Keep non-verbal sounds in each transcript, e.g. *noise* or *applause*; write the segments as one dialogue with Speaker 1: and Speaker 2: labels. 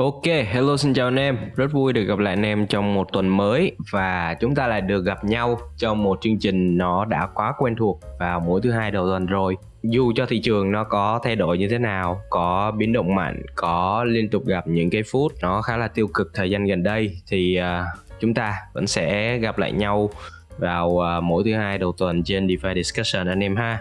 Speaker 1: Ok, hello xin chào anh em, rất vui được gặp lại anh em trong một tuần mới và chúng ta lại được gặp nhau trong một chương trình nó đã quá quen thuộc vào mỗi thứ hai đầu tuần rồi. Dù cho thị trường nó có thay đổi như thế nào, có biến động mạnh, có liên tục gặp những cái phút nó khá là tiêu cực thời gian gần đây thì uh, chúng ta vẫn sẽ gặp lại nhau vào uh, mỗi thứ hai đầu tuần trên DeFi Discussion anh em ha.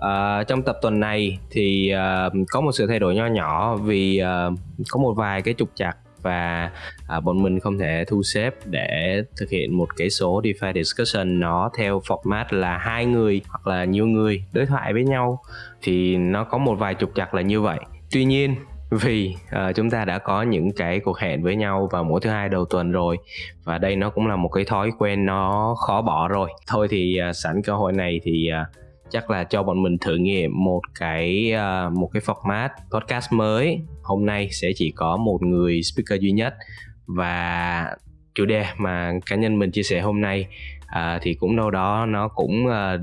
Speaker 1: À, trong tập tuần này thì uh, có một sự thay đổi nho nhỏ vì uh, có một vài cái trục chặt và uh, bọn mình không thể thu xếp để thực hiện một cái số DeFi discussion nó theo format là hai người hoặc là nhiều người đối thoại với nhau thì nó có một vài trục chặt là như vậy. Tuy nhiên vì uh, chúng ta đã có những cái cuộc hẹn với nhau vào mỗi thứ hai đầu tuần rồi và đây nó cũng là một cái thói quen nó khó bỏ rồi thôi thì uh, sẵn cơ hội này thì uh, chắc là cho bọn mình thử nghiệm một cái uh, một cái format podcast mới. Hôm nay sẽ chỉ có một người speaker duy nhất. Và chủ đề mà cá nhân mình chia sẻ hôm nay à, thì cũng đâu đó nó cũng à,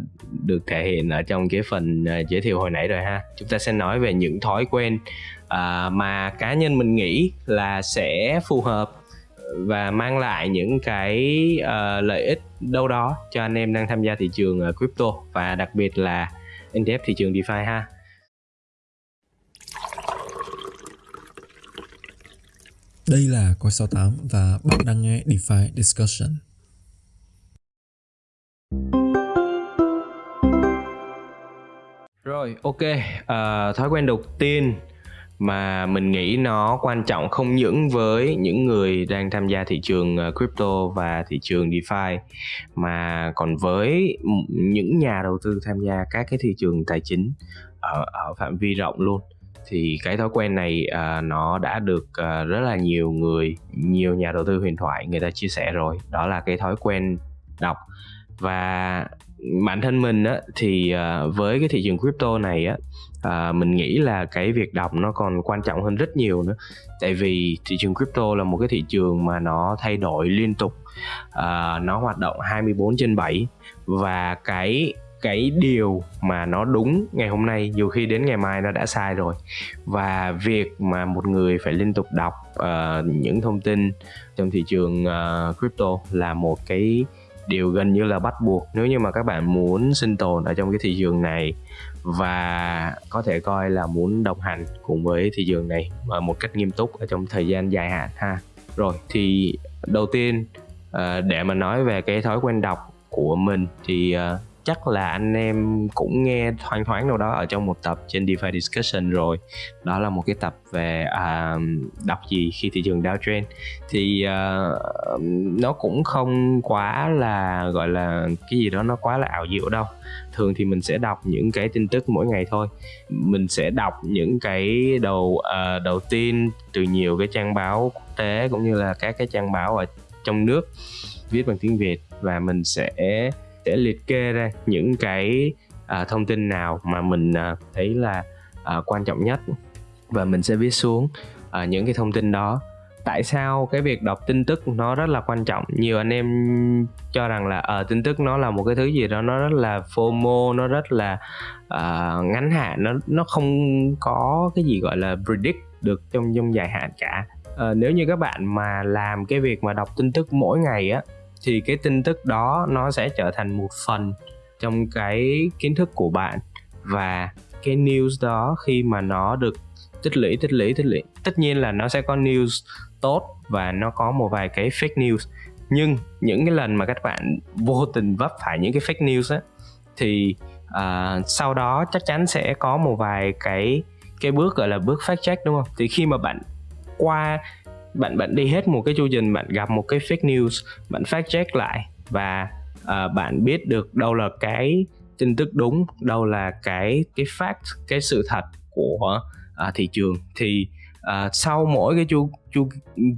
Speaker 1: được thể hiện ở trong cái phần à, giới thiệu hồi nãy rồi ha. Chúng ta sẽ nói về những thói quen à, mà cá nhân mình nghĩ là sẽ phù hợp và mang lại những cái uh, lợi ích đâu đó cho anh em đang tham gia thị trường uh, crypto và đặc biệt là ETF thị trường DeFi ha.
Speaker 2: Đây là Coi 68 và bạn đang nghe DeFi Discussion.
Speaker 1: Rồi, ok. Uh, thói quen đầu tiên mà mình nghĩ nó quan trọng không những với những người đang tham gia thị trường ờ, crypto và thị trường DeFi mà còn với những nhà đầu tư tham gia các cái thị trường tài chính ở ở phạm vi rộng luôn. Thì cái thói quen này uh, nó đã được uh, rất là nhiều người nhiều nhà đầu tư huyền thoại người ta chia sẻ rồi. Đó là cái thói quen đọc. Và bản thân mình á thì uh, với cái thị trường crypto này á à, mình nghĩ là cái việc đọc nó còn quan trọng hơn rất nhiều nữa. Tại vì thị trường crypto là một cái thị trường mà nó thay đổi liên tục. À, nó hoạt động 24 trên 7 và cái cái điều mà nó đúng ngày hôm nay nhiều khi đến ngày mai nó đã sai rồi. Và việc mà một người phải liên tục đọc uh, những thông tin trong thị trường uh, crypto là một cái điều gần như là bắt buộc nếu như mà các bạn muốn sinh tồn ở trong cái thị trường này và có thể coi là muốn đồng hành cùng với thị trường này một cách nghiêm túc ở trong thời gian dài hạn, ha. Rồi, thì đầu tiên ờ, để mà nói về cái thói quen đọc của mình thì ờ, chắc là anh em cũng nghe thoáng thoáng đâu đó ở trong một tập trên DeFi Discussion rồi. Đó là một cái tập về uh, đọc gì khi thị trường downtrend thì uh, nó cũng không quá là gọi là cái gì đó nó quá là ảo diệu đâu. Thường thì mình sẽ đọc những cái tin tức mỗi ngày thôi. Mình sẽ đọc những cái đầu uh, đầu tiên từ nhiều cái trang báo quốc tế cũng như là các cái trang báo ở trong nước viết bằng tiếng Việt và mình sẽ sẽ liệt kê ra những cái à, thông tin nào mà mình à, thấy là à, quan trọng nhất. Và mình sẽ viết xuống à, những cái thông tin đó. Tại sao cái việc đọc tin tức nó rất là quan trọng? Nhiều anh em cho rằng là ở uh, tin tức nó là một cái thứ gì đó nó rất là fomo nó rất là uh, ngắn hạn nó nó không có cái gì gọi là predict được trong trong dài hạn cả. Uh, nếu như các bạn mà làm cái việc mà đọc tin tức mỗi ngày á thì cái tin tức đó nó sẽ trở thành một phần trong cái kiến thức của bạn. Và cái news đó khi mà nó được tích lũy tích lũy tích lũy tất nhiên là nó sẽ có news tốt và nó có một vài cái fake news. Nhưng những cái lần mà các bạn vô tình vấp phải những cái fake news á thì uh, sau đó chắc chắn sẽ có một vài cái cái bước gọi là bước fact check đúng không? Thì khi mà bạn qua bạn bạn đi hết một cái chu trình bạn gặp một cái fake news bạn fact check lại và uh, bạn biết được đâu là cái tin tức đúng đâu là cái cái fact cái sự thật của uh, thị trường. Thì uh, sau mỗi cái chu chu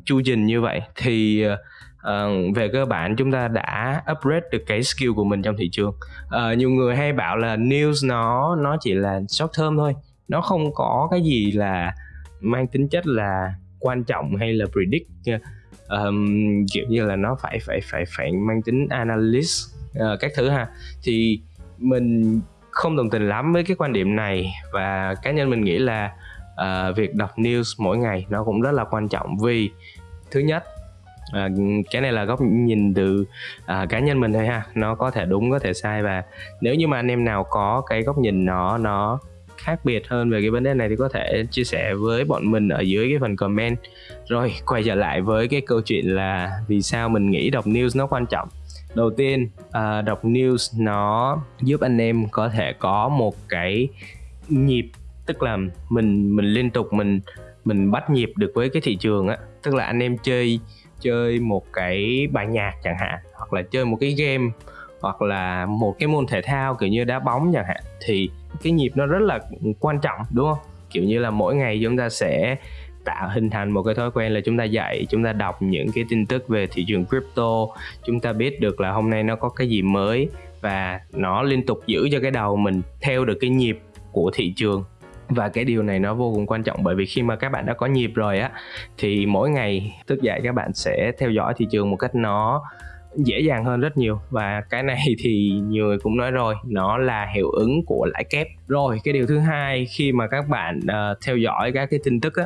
Speaker 1: chu trình như vậy thì uh, về cơ bản chúng ta đã upgrade được cái skill của mình trong thị trường. Uh, nhiều người hay bảo là news nó nó chỉ là short term thôi. Nó không có cái gì là mang tính chất là quan trọng hay là predict um, kiểu như là nó phải phải phải phải mang tính analyst uh, các thứ ha. Thì mình không đồng tình lắm với cái quan điểm này và cá nhân mình nghĩ là uh, việc đọc news mỗi ngày nó cũng rất là quan trọng vì thứ nhất à, cái này là góc nhìn từ à, cá nhân mình thôi ha nó có thể đúng có thể sai và nếu như mà anh em nào có cái góc nhìn nó nó khác biệt hơn về cái vấn đề này thì có thể chia sẻ với bọn mình ở dưới cái phần comment. Rồi quay trở lại với cái câu chuyện là vì sao mình nghĩ đọc news nó quan trọng. Đầu tiên uh, đọc news nó giúp anh em có thể có một cái nhịp tức là mình mình liên tục mình mình bắt nhịp được với cái thị trường á. Tức là anh em chơi chơi một cái bài nhạc chẳng hạn hoặc là chơi một cái game hoặc là một cái môn thể thao kiểu như đá bóng chẳng hạn thì cái nhịp nó rất là quan trọng, đúng không? Kiểu như là mỗi ngày chúng ta sẽ tạo hình thành một cái thói quen là chúng ta dạy, chúng ta đọc những cái tin tức về thị trường crypto, chúng ta biết được là hôm nay nó có cái gì mới và nó liên tục giữ cho cái đầu mình theo được cái nhịp của thị trường. Và cái điều này nó vô cùng quan trọng bởi vì khi mà các bạn đã có nhịp rồi á, thì mỗi ngày thức dậy các bạn sẽ theo dõi thị trường một cách nó dễ dàng hơn rất nhiều. Và cái này *laughs* thì nhiều người cũng nói rồi nó là hiệu ứng của lãi kép. Rồi cái điều thứ hai khi mà các bạn uh, theo dõi các cái tin tức á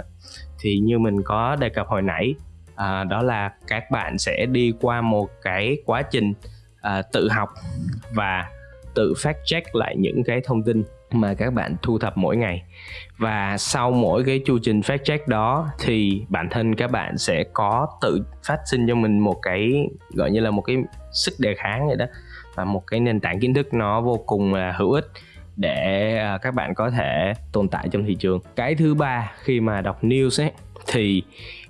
Speaker 1: thì như mình có đề cập hồi nãy uh, đó là các bạn sẽ đi qua một cái quá trình uh, tự học và tự fact check lại những cái thông tin mà các bạn thu thập mỗi ngày. Và sau mỗi cái chu trình fact check đó thì bản thân các bạn sẽ có tự phát sinh cho mình một cái gọi như là một cái sức đề kháng vậy đó. Và một cái nền tảng kiến thức nó vô cùng là hữu ích để à, các bạn có thể tồn tại trong thị trường. Cái thứ ba khi mà đọc news ấy thì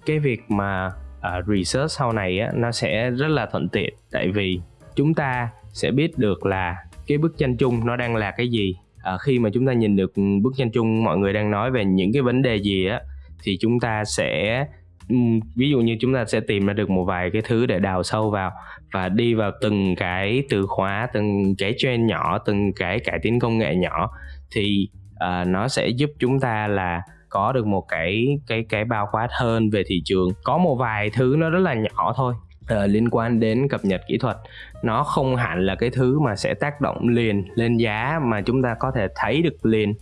Speaker 1: cái việc mà uh, research sau này á, nó sẽ rất là thuận tiện. Tại vì chúng ta sẽ biết được là cái bức tranh chung nó đang là cái gì à, khi mà chúng ta nhìn được bức tranh chung mọi người đang nói về những cái vấn đề gì á thì chúng ta sẽ ừ, ví dụ như chúng ta sẽ tìm ra được một vài cái thứ để đào sâu vào và đi vào từng cái từ khóa từng cái trend nhỏ từng cái cải tiến công nghệ nhỏ thì uh, nó sẽ giúp chúng ta là có được một cái cái cái bao quát hơn về thị trường. Có một vài thứ nó rất là nhỏ thôi uh, liên quan đến cập nhật kỹ thuật. Nó không hẳn là cái thứ mà sẽ tác động liền lên giá mà chúng ta có thể thấy được liền.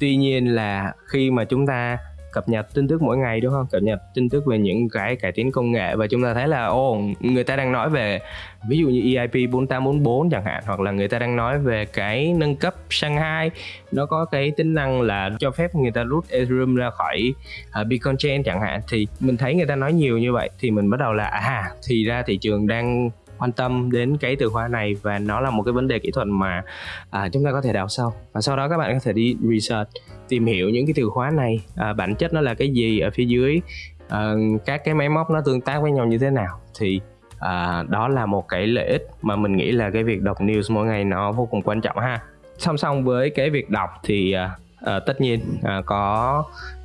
Speaker 1: Tuy nhiên là khi mà chúng ta cập nhật tin tức mỗi ngày đúng không? Cập nhật tin tức về những cái cải tiến công nghệ và chúng ta thấy là ô người ta đang nói về ví dụ như EIP 4844 chẳng hạn hoặc là người ta đang nói về cái nâng cấp Shanghai. Nó có cái tính năng là cho phép người ta rút Ethereum ra khỏi uh, Bitcoin Chain chẳng hạn. Thì mình thấy người ta nói nhiều như vậy thì mình bắt đầu là à thì ra thị trường đang quan tâm đến cái từ khóa này và nó là một cái vấn đề kỹ thuật mà à, chúng ta có thể đào sâu. Và sau đó các bạn có thể đi research tìm hiểu những cái từ khóa này à, bản chất nó là cái gì ở phía dưới à, các cái máy móc nó tương tác với nhau như thế nào. Thì à, đó là một cái lợi ích mà mình nghĩ là cái việc đọc news mỗi ngày nó vô cùng quan trọng ha. Song song với cái việc đọc thì à, à, tất nhiên à, có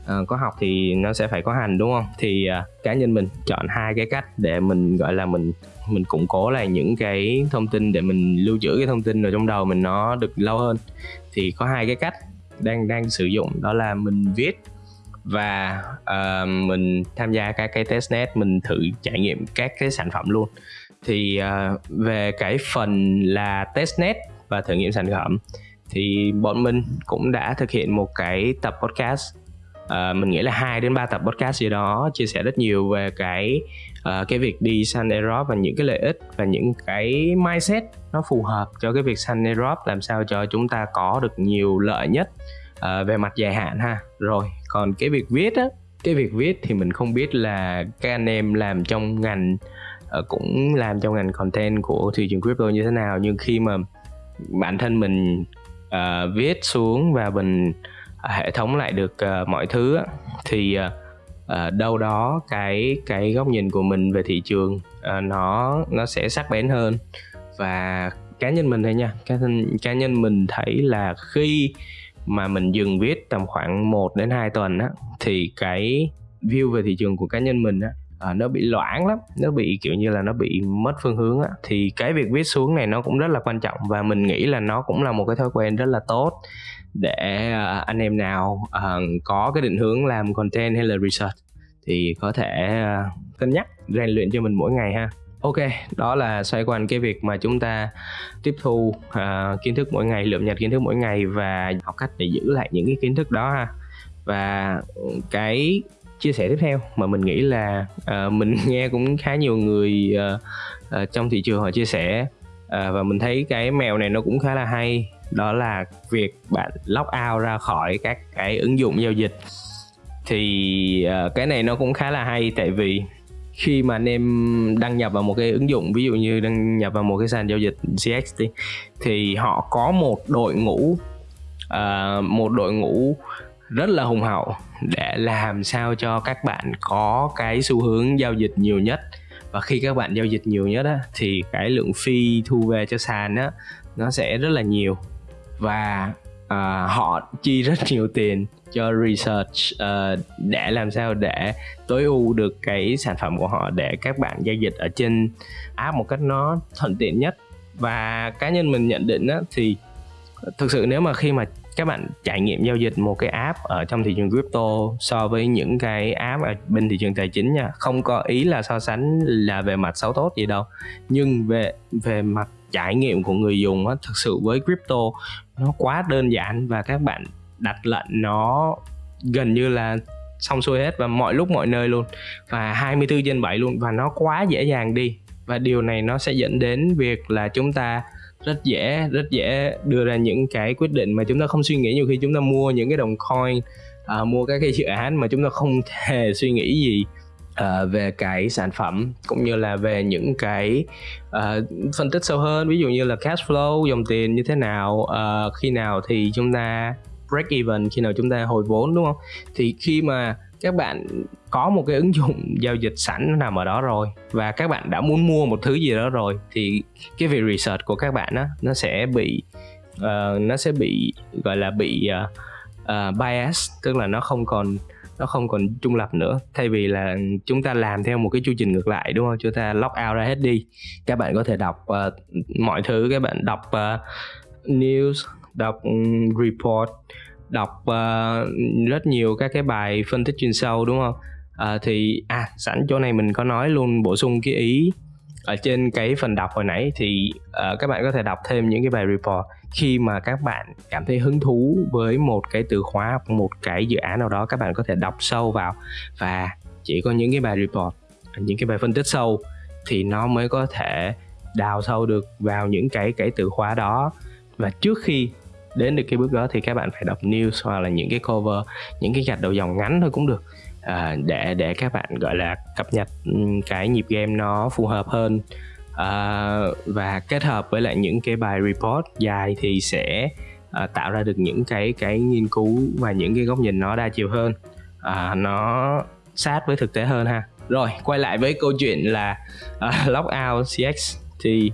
Speaker 1: à, có học thì nó sẽ phải có hành đúng không? Thì à, cá nhân mình chọn hai cái cách để mình gọi là mình mình củng cố lại những cái thông tin để mình lưu trữ cái thông tin ở trong đầu mình nó được lâu hơn. Thì có hai cái cách đang đang sử dụng đó là mình viết và uh, mình tham gia các cái testnet mình thử trải nghiệm các cái sản phẩm luôn. Thì uh, về cái phần là testnet và thử nghiệm sản phẩm thì bọn mình cũng đã thực hiện một cái tập podcast uh, mình nghĩ là hai đến ba tập podcast gì đó chia sẻ rất nhiều về cái uh, cái việc đi Sun Europe và những cái lợi ích và những cái mindset nó phù hợp cho cái việc Sun Europe làm sao cho chúng ta có được nhiều lợi nhất uh, về mặt dài hạn ha. Rồi còn cái việc viết á cái việc viết thì mình không biết là các anh em làm trong ngành uh, cũng làm trong ngành content của thị trường crypto như thế nào nhưng khi mà bản thân mình uh, viết xuống và mình À, hệ thống lại được uh, mọi thứ á, thì uh, đâu đó cái cái góc nhìn của mình về thị trường uh, nó nó sẽ sắc bén hơn. Và cá nhân mình thôi nha cá nhân cá nhân mình thấy là khi mà mình dừng viết tầm khoảng 1 đến 2 tuần á thì cái view về thị trường của cá nhân mình á à, nó bị loãng lắm nó bị kiểu như là nó bị mất phương hướng á. Thì cái việc viết xuống này nó cũng rất là quan trọng và mình nghĩ là nó cũng là một cái thói quen rất là tốt để uh, anh em nào uh, có cái định hướng làm content hay là research thì có thể uh, cân nhắc rèn luyện cho mình mỗi ngày ha. Ok đó là xoay quanh cái việc mà chúng ta tiếp thu uh, kiến thức mỗi ngày lượm nhặt kiến thức mỗi ngày và học cách để giữ lại những cái kiến thức đó ha. Và cái chia sẻ tiếp theo mà mình nghĩ là uh, mình *laughs* nghe cũng khá nhiều người uh, uh, trong thị trường họ chia sẻ uh, và mình thấy cái mèo này nó cũng khá là hay đó là việc bạn log out ra khỏi các cái ứng dụng giao dịch. Thì uh, cái này nó cũng khá là hay tại vì khi mà anh em đăng nhập vào một cái ứng dụng ví dụ như đăng nhập vào một cái sàn giao dịch CX đi thì họ có một đội ngũ uh, một đội ngũ rất là hùng hậu để làm sao cho các bạn có cái xu hướng giao dịch nhiều nhất. Và khi các bạn giao dịch nhiều nhất á, thì cái lượng phi thu về cho sàn á nó sẽ rất là nhiều và uh, họ chi rất nhiều tiền cho research uh, để làm sao để tối ưu được cái sản phẩm của họ để các bạn giao dịch ở trên app một cách nó thuận tiện nhất. Và cá nhân mình nhận định á, thì thực sự nếu mà khi mà các bạn trải nghiệm giao dịch một cái app ở trong thị trường crypto so với những cái app ở bên thị trường tài chính nha không có ý là so sánh là về mặt xấu tốt gì đâu. Nhưng về về mặt trải nghiệm của người dùng á thực sự với crypto nó quá đơn giản và các bạn đặt lệnh nó gần như là xong xuôi hết và mọi lúc mọi nơi luôn. Và 24 trên 7 luôn và nó quá dễ dàng đi. Và điều này nó sẽ dẫn đến việc là chúng ta rất dễ rất dễ đưa ra những cái quyết định mà chúng ta không suy nghĩ. Nhiều khi chúng ta mua những cái đồng coin à, mua các cái dự án mà chúng ta không *laughs* hề suy nghĩ gì uh, về cái sản phẩm cũng như là về những cái uh, phân tích sâu hơn. Ví dụ như là cash flow dòng tiền như thế nào uh, khi nào thì chúng ta break even khi nào chúng ta hồi vốn đúng không? Thì khi mà các bạn có một cái ứng dụng *laughs* giao dịch sẵn nằm ở đó rồi và các bạn đã muốn mua một thứ gì đó rồi thì cái việc research của các bạn đó, nó sẽ bị uh, nó sẽ bị gọi là bị uh, uh, bias tức là nó không còn nó không còn trung lập nữa. Thay vì là chúng ta làm theo một cái chu trình ngược lại đúng không? Chúng ta log out ra hết đi. Các bạn có thể đọc uh, mọi thứ. Các bạn đọc uh, news đọc um, report đọc uh, rất nhiều các cái bài phân tích chuyên sâu đúng không? Uh, thì à sẵn chỗ này mình có nói luôn bổ sung cái ý ở trên cái phần đọc hồi nãy thì uh, các bạn có thể đọc thêm những cái bài report khi mà các bạn cảm thấy hứng thú với một cái từ khóa hoặc một cái dự án nào đó các bạn có thể đọc sâu vào và chỉ có những cái bài report những cái bài phân tích sâu thì nó mới có thể đào sâu được vào những cái cái từ khóa đó. Và trước khi đến được cái bước đó thì các bạn phải đọc news hoặc là những cái cover những cái gạch đầu dòng ngắn thôi cũng được. À, để để các bạn gọi là cập nhật cái nhịp game nó phù hợp hơn. Ờ, và kết hợp với lại những cái bài report dài thì sẽ uh, tạo ra được những cái cái nghiên cứu và những cái góc nhìn nó đa chiều hơn. Uh, nó sát với thực tế hơn ha. Rồi quay lại với câu chuyện là *laughs* uh, lockout cx thì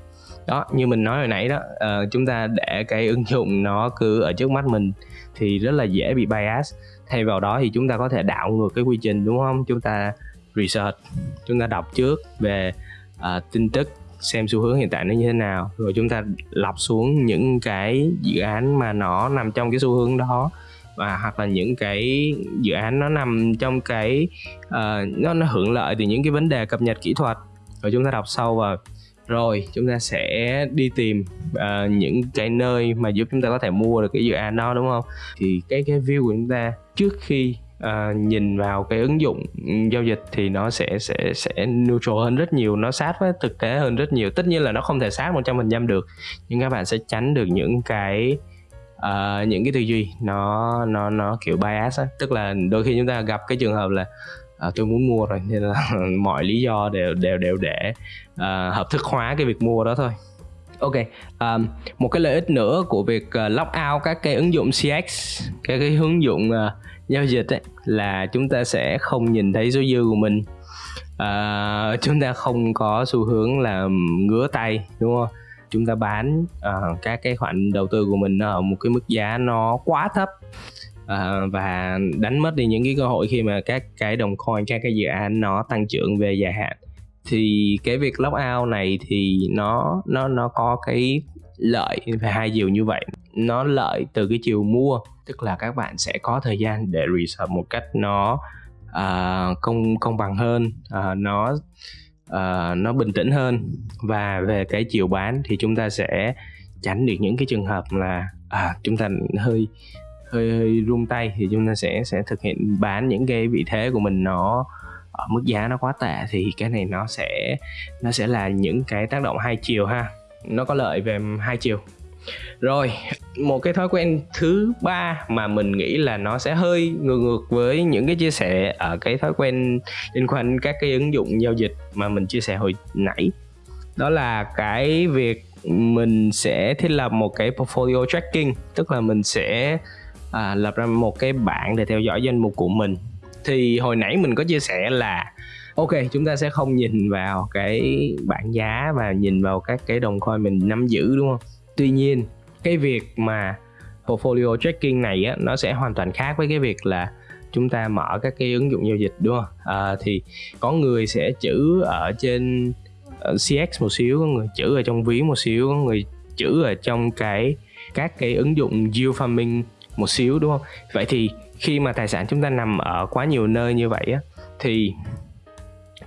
Speaker 1: đó như mình nói hồi nãy đó uh, chúng ta để cái ứng dụng nó cứ ở trước mắt mình thì rất là dễ bị bias. Thay vào đó thì chúng ta có thể đảo ngược cái quy trình đúng không? Chúng ta research chúng ta đọc trước về uh, tin tức xem xu hướng hiện tại nó như thế nào. Rồi chúng ta lọc xuống những cái dự án mà nó nằm trong cái xu hướng đó và hoặc là những cái dự án nó nằm trong cái uh, nó nó hưởng lợi từ những cái vấn đề cập nhật kỹ thuật. Rồi chúng ta đọc sâu vào. Rồi chúng ta sẽ đi tìm uh, những cái nơi mà giúp chúng ta có thể mua được cái dự án đó đúng không? Thì cái cái view của chúng ta trước khi uh, nhìn vào cái ứng dụng giao dịch thì nó sẽ sẽ sẽ neutral hơn rất nhiều nó sát với thực tế hơn rất nhiều. Tất nhiên là nó không thể sát một trăm phần trăm được nhưng các bạn sẽ tránh được những cái uh, những cái tư duy nó nó nó kiểu bias á. Tức là đôi khi chúng ta gặp cái trường hợp là à, tôi muốn mua rồi nên là *laughs* mọi lý do đều đều đều để à, hợp thức hóa cái việc mua đó thôi ok um, một cái lợi ích nữa của việc uh, lock out các cái ứng dụng cx các cái ứng dụng uh, giao dịch ấy, là chúng ta sẽ không nhìn thấy số dư của mình. Uh, chúng ta không có xu hướng là um, ngứa tay đúng không? Chúng ta bán uh, các cái khoản đầu tư của mình ở một cái mức giá nó quá thấp. Uh, và đánh mất đi những cái cơ hội khi mà các cái đồng coin các cái dự án nó tăng trưởng về dài hạn thì cái việc lock out này thì nó nó nó có cái lợi về hai chiều như vậy. Nó lợi từ cái chiều mua tức là các bạn sẽ có thời gian để research một cách nó uh, công công bằng hơn uh, nó uh, nó bình tĩnh hơn. Và về cái chiều bán thì chúng ta sẽ tránh được những cái trường hợp là à, chúng ta hơi hơi hơi run tay thì chúng ta sẽ sẽ thực hiện bán những cái vị thế của mình nó ở mức giá nó quá tệ thì cái này nó sẽ nó sẽ là những cái tác động hai chiều ha. Nó có lợi về hai chiều. Rồi một cái thói quen thứ ba mà mình nghĩ là nó sẽ hơi ngược ngược với những cái chia sẻ ở cái thói quen liên quan các cái ứng dụng giao dịch mà mình chia sẻ hồi nãy. Đó là cái việc mình sẽ thiết lập một cái portfolio tracking tức là mình sẽ à, lập ra một cái bảng để theo dõi danh mục của mình thì hồi nãy mình có chia sẻ là ok chúng ta sẽ không nhìn vào cái bảng giá và nhìn vào các cái đồng coin mình nắm giữ đúng không? Tuy nhiên cái việc mà portfolio tracking này á, nó sẽ hoàn toàn khác với cái việc là chúng ta mở các cái ứng dụng giao dịch đúng không? À, thì có người sẽ chữ ở trên ờ, CX một xíu có người chữ ở trong ví một xíu có người chữ ở trong cái các cái ứng dụng yield farming một xíu đúng không? Vậy thì khi mà tài sản chúng ta nằm ở quá nhiều nơi như vậy á, thì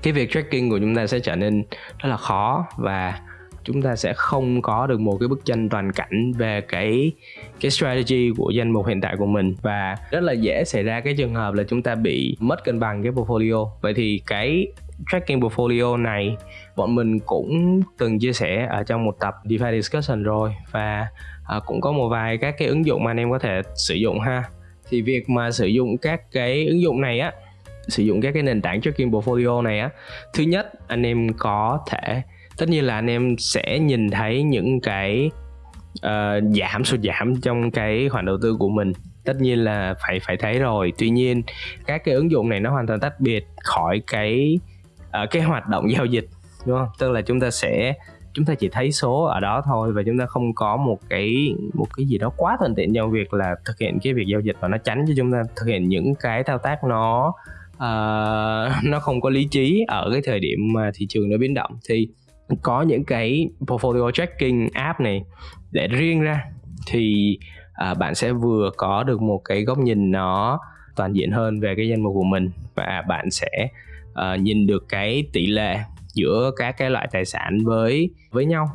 Speaker 1: cái việc tracking của chúng ta sẽ trở nên rất là khó và chúng ta sẽ không có được một cái bức tranh toàn cảnh về cái cái strategy của danh mục hiện tại của mình. Và rất là dễ xảy ra cái trường hợp là chúng ta bị mất cân bằng cái portfolio. Vậy thì cái tracking portfolio này, bọn mình cũng từng chia sẻ ở trong một tập DeFi discussion rồi. Và à, cũng có một vài các cái ứng dụng mà anh em có thể sử dụng ha thì việc mà sử dụng các cái ứng dụng này á sử dụng các cái nền tảng tracking portfolio này á thứ nhất anh em có thể tất nhiên là anh em sẽ nhìn thấy những cái uh, giảm sụt giảm trong cái khoản đầu tư của mình. Tất nhiên là phải phải thấy rồi. Tuy nhiên các cái ứng dụng này nó hoàn toàn tách biệt khỏi cái uh, cái hoạt động giao dịch đúng không? Tức là chúng ta sẽ chúng ta chỉ thấy số ở đó thôi và chúng ta không có một cái một cái gì đó quá thuận tiện trong việc là thực hiện cái việc giao dịch và nó tránh cho chúng ta thực hiện những cái thao tác nó uh, *laughs* nó không có lý trí ở cái thời điểm mà thị trường nó biến động. Thì có những cái portfolio tracking app này để riêng ra thì uh, bạn sẽ vừa có được một cái góc nhìn nó toàn diện hơn về cái danh mục của mình và bạn sẽ uh, nhìn được cái tỷ lệ giữa các cái loại tài sản với với nhau.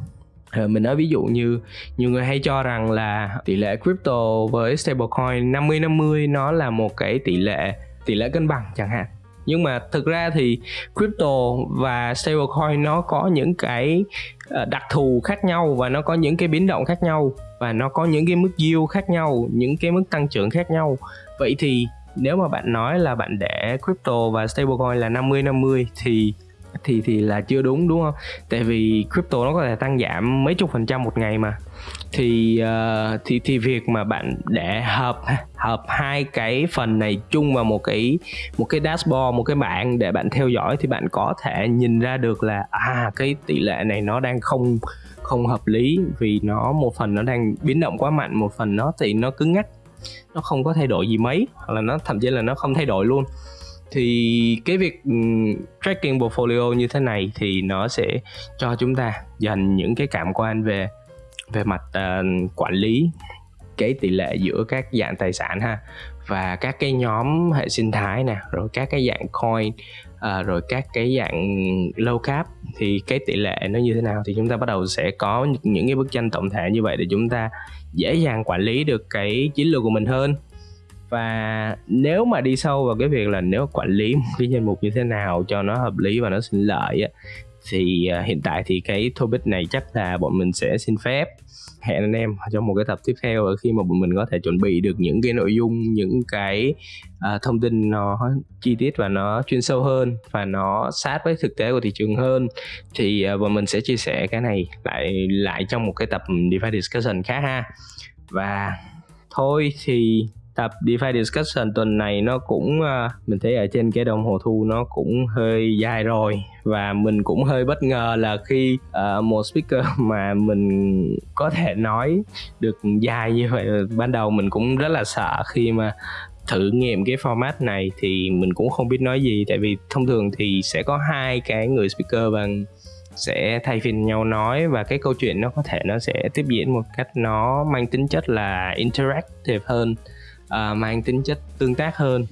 Speaker 1: Ờ, mình nói ví dụ như, nhiều người hay cho rằng là tỷ lệ crypto với stablecoin 50 50 nó là một cái tỷ lệ tỷ lệ cân bằng chẳng hạn. Nhưng mà thực ra thì crypto và stablecoin nó có những cái ờ, đặc thù khác nhau và nó có những cái biến động khác nhau và nó có những cái mức yield khác nhau, những cái mức tăng trưởng khác nhau. Vậy thì nếu mà bạn nói là bạn để crypto và stablecoin là 50 50 thì thì thì là chưa đúng đúng không? Tại vì crypto nó có thể tăng giảm mấy chục phần trăm một ngày mà. Thì uh, thì thì việc mà bạn để hợp hợp hai cái phần này chung vào một cái một cái dashboard, một cái bảng để bạn theo dõi thì bạn có thể nhìn ra được là à cái tỷ lệ này nó đang không không hợp lý vì nó một phần nó đang biến động quá mạnh, một phần nó thì nó cứng ngắc nó không có thay đổi gì mấy hoặc là nó thậm chí là nó không thay đổi luôn thì cái việc ừ, tracking portfolio như thế này thì nó sẽ cho chúng ta dành những cái cảm quan về về mặt uh, quản lý cái tỷ lệ giữa các dạng tài sản ha và các cái nhóm hệ sinh thái nè rồi các cái dạng coin à, rồi các cái dạng low cap thì cái tỷ lệ nó như thế nào thì chúng ta bắt đầu sẽ có những cái bức tranh tổng thể như vậy để chúng ta dễ dàng quản lý được cái chiến lược của mình hơn và nếu mà đi sâu vào cái việc là nếu quản lý một cái danh mục như thế nào cho nó hợp lý và nó sinh lợi á, thì à, hiện tại thì cái topic này chắc là bọn mình sẽ xin phép. Hẹn anh em trong một cái tập tiếp theo khi mà bọn mình có thể chuẩn bị được những cái nội dung những cái uh, thông tin nó chi tiết và nó chuyên sâu hơn và nó sát với thực tế của thị trường hơn thì uh, bọn mình sẽ chia sẻ cái này lại lại trong một cái tập DeFi discussion khác ha. Và thôi thì tập DeFi discussion tuần này nó cũng uh, mình thấy ở trên cái đồng hồ thu nó cũng hơi dài rồi. Và mình cũng hơi bất ngờ là khi uh, một speaker *laughs* mà mình có thể nói được dài như vậy ban đầu mình cũng rất là sợ khi mà thử nghiệm cái format này thì mình cũng không biết nói gì. Tại vì thông thường thì sẽ có hai cái người speaker và sẽ thay phiên nhau nói và cái câu chuyện nó có thể nó sẽ tiếp diễn một cách nó mang tính chất là interactive hơn uh, mang tính chất tương tác hơn.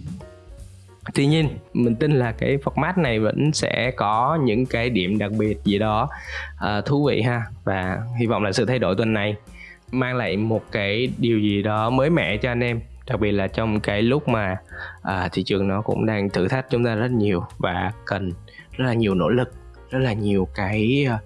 Speaker 1: Tuy nhiên mình tin là cái format này vẫn sẽ có những cái điểm đặc biệt gì đó uh, thú vị ha. Và hy vọng là sự thay đổi tuần này mang lại một cái điều gì đó mới mẻ cho anh em đặc biệt là trong cái lúc mà à, thị trường nó cũng đang thử thách chúng ta rất nhiều và cần rất là nhiều nỗ lực rất là nhiều cái à,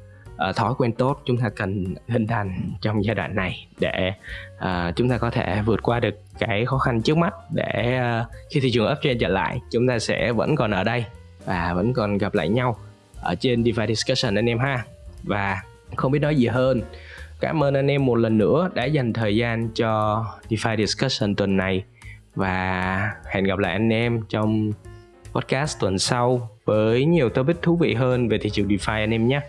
Speaker 1: uh, thói quen tốt chúng ta cần hình thành trong giai đoạn này để uh, chúng ta có thể vượt qua được cái khó khăn trước mắt để uh, khi thị trường uptrend trở lại chúng ta sẽ vẫn còn ở đây và vẫn còn gặp lại nhau ở trên DeFi Discussion anh em ha. Và không biết nói gì hơn. Cảm ơn anh em một lần nữa đã dành thời gian cho DeFi Discussion tuần này và hẹn gặp lại anh em trong podcast tuần sau với nhiều topic thú vị hơn về thị trường DeFi anh em nhé.